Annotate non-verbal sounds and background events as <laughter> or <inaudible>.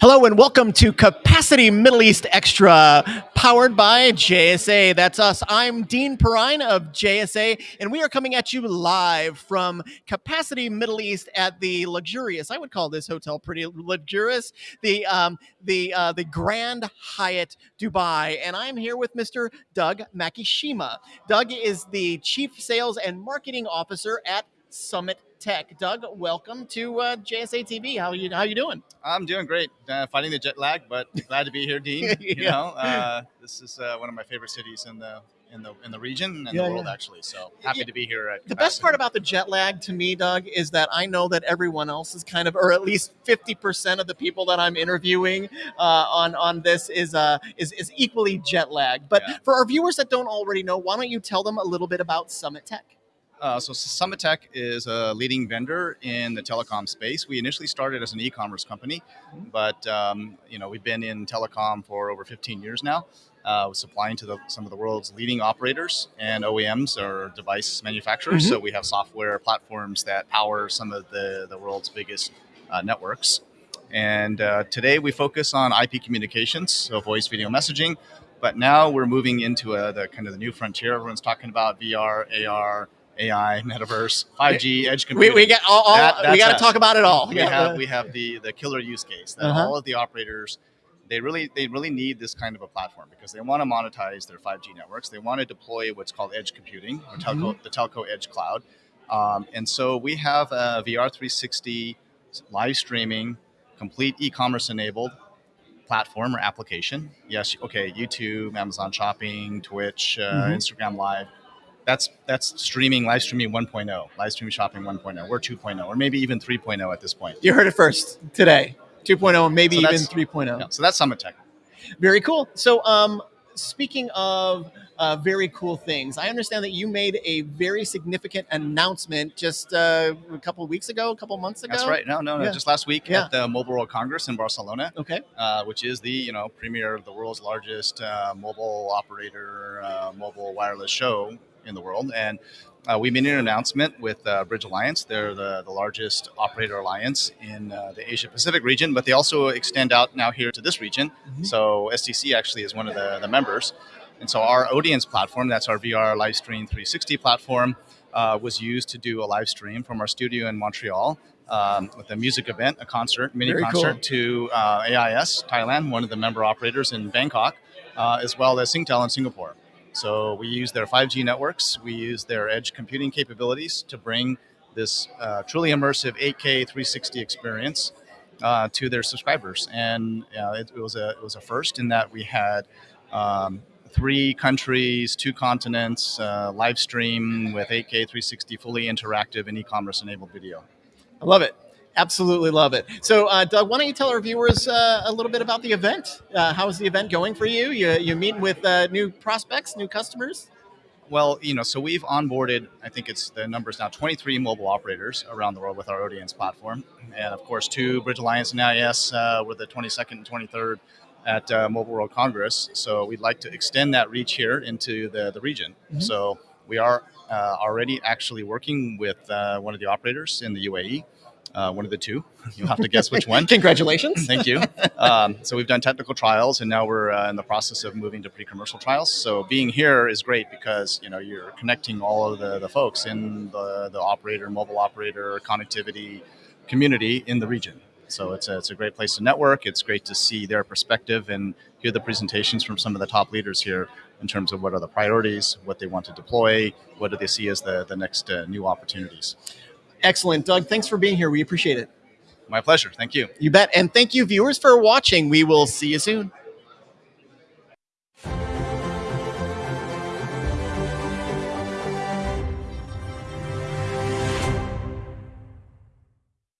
Hello and welcome to Capacity Middle East Extra, powered by JSA. That's us. I'm Dean Perrine of JSA, and we are coming at you live from Capacity Middle East at the luxurious. I would call this hotel pretty luxurious. The um, the uh, the Grand Hyatt Dubai, and I'm here with Mr. Doug Makishima. Doug is the Chief Sales and Marketing Officer at Summit Tech. Doug, welcome to uh, JSA TV. How you how you doing? I'm doing great. Uh, fighting the jet lag, but <laughs> glad to be here, Dean. <laughs> Yeah. You know, uh, this is uh, one of my favorite cities in the in the in the region and Yeah, the world, yeah. actually. So happy Yeah. to be here. At The best part about the jet lag to me, Doug, is that I know that everyone else is kind of, or at least fifty percent of the people that I'm interviewing uh, on on this is uh, is is equally jet lagged. But for our viewers that don't already know, why don't you tell them a little bit about Summit Tech? Uh, so Summit Tech is a leading vendor in the telecom space. We initially started as an e-commerce company, Mhm. but um, you know we've been in telecom for over 15 years now, uh, supplying to the, some of the world's leading operators and OEMs or device manufacturers. Mhm. So we have software platforms that power some of the the world's biggest uh, networks. And uh, today we focus on IP communications, so voice video messaging. But now we're moving into uh the kind of the new frontier. Everyone's talking about VR, AR, AI, metaverse, 5G, edge computing. we we got all, all That- we got to talk about it all. we Yeah. have we have the the killer use case that Uh-huh. all of the operators they really they really need this kind of a platform because they want to monetize their 5G networks. They want to deploy what's called edge computing or telco Mm-hmm. the telco edge cloud. Um, and so we have a VR 360 live streaming, complete e-commerce enabled platform or application. Yes, okay, YouTube, Amazon Shopping, Twitch, uh, Mhm. Instagram Live. That's that's streaming, live streaming 1.0, live streaming shopping 1.0. We're 2.0, or maybe even 3.0 at this point. you heard it first today. 2.0, maybe So even 3.0. Yeah, so that's Summit Tech. Very cool. So, um, speaking of uh, very cool things, I understand that you made a very significant announcement just uh, a couple of weeks ago, a couple of months ago. That's right. No, no, no. Yeah. Just last week Yeah. at the Mobile World Congress in Barcelona, Okay. uh, which is the you know premier of the world's largest uh, mobile operator, uh, mobile wireless show in the world, and uh, we made an announcement with uh, Bridge Alliance. They're the, the largest operator alliance in uh, the Asia Pacific region, but they also extend out now here to this region. Mhm. So STC actually is one of the, the members. And so our Odience platform, that's our VR live stream 360 platform, uh, was used to do a live stream from our studio in Montreal um, with a music event, a concert, mini Very concert cool. to uh, AIS Thailand, one of the member operators in Bangkok, uh, as well as Singtel in Singapore. So we use their 5G networks, we use their edge computing capabilities to bring this uh, truly immersive 8K 360 experience uh, to their subscribers. And uh, it, it was a it was a first in that we had um, three countries, two continents, uh, live stream with 8K 360, fully interactive and e-commerce enabled video. I love it. Absolutely love it. So, uh, Doug, why don't you tell our viewers uh, a little bit about the event? Uh, how is the event going for you? You you meeting with uh, new prospects, new customers? Well, you know, so we've onboarded, I think it's the numbers now, 23 mobile operators around the world with our Odience platform. And of course, two Bridge Alliance and AIS uh, were the 22nd and 23rd at uh, Mobile World Congress. So we'd like to extend that reach here into the, the region. Mhm. So we are uh, already actually working with uh, one of the operators in the UAE, uh, one of the two. <laughs> You'll have to guess which one. <laughs> Congratulations. <laughs> Thank you. Um, so we've done technical trials, and now we're uh, in the process of moving to pre-commercial trials. So being here is great because you know you're connecting all of the, the folks in the, the operator, mobile operator, connectivity community in the region. So it's a, it's a great place to network. It's great to see their perspective and hear the presentations from some of the top leaders here in terms of what are the priorities, what they want to deploy, what do they see as the, the next uh, new opportunities. Excellent, Doug. Thanks for being here. We appreciate it. My pleasure. Thank you. You bet. And thank you, viewers, for watching. We will see you soon.